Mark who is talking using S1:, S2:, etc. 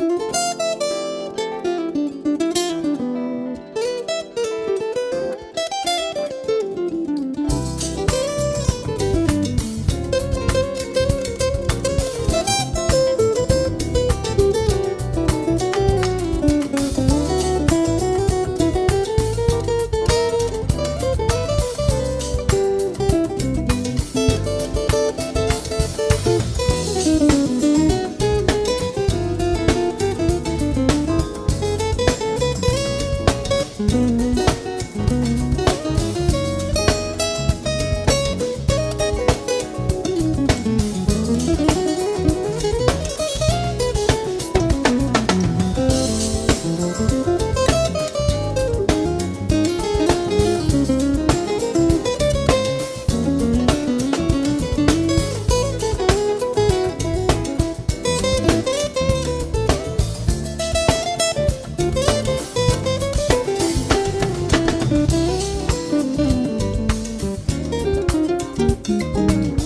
S1: Bye. Música